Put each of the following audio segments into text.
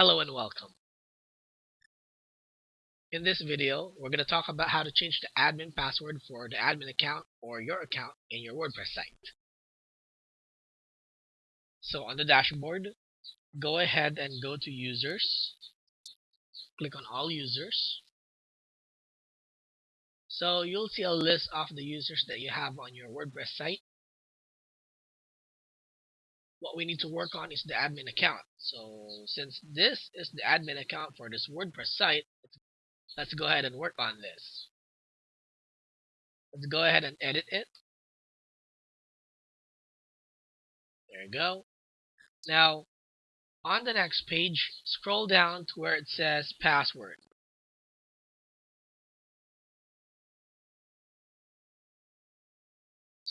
Hello and welcome. In this video, we're going to talk about how to change the admin password for the admin account or your account in your WordPress site. So on the dashboard, go ahead and go to users. Click on all users. So you'll see a list of the users that you have on your WordPress site what we need to work on is the admin account. So since this is the admin account for this WordPress site, let's go ahead and work on this. Let's go ahead and edit it. There you go. Now, on the next page, scroll down to where it says password.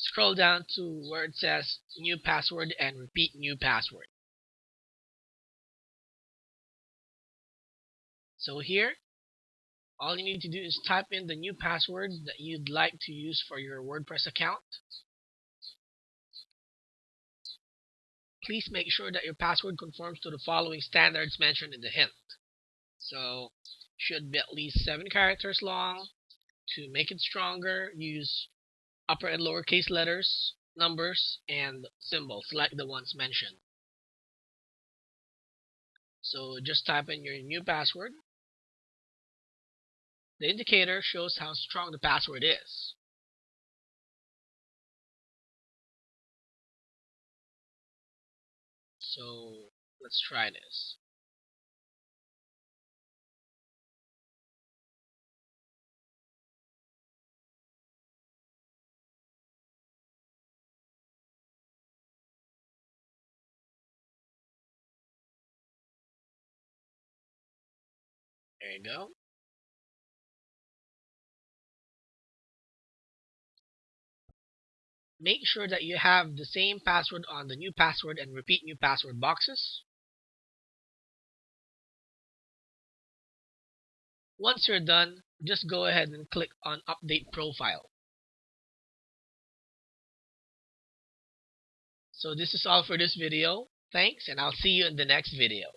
Scroll down to where it says new password and repeat new password. So here, all you need to do is type in the new password that you'd like to use for your WordPress account. Please make sure that your password conforms to the following standards mentioned in the hint. So, should be at least 7 characters long. To make it stronger, use upper and lowercase letters, numbers, and symbols like the ones mentioned. So just type in your new password. The indicator shows how strong the password is. So let's try this. There you go. Make sure that you have the same password on the new password and repeat new password boxes. Once you're done, just go ahead and click on Update Profile. So this is all for this video. Thanks, and I'll see you in the next video.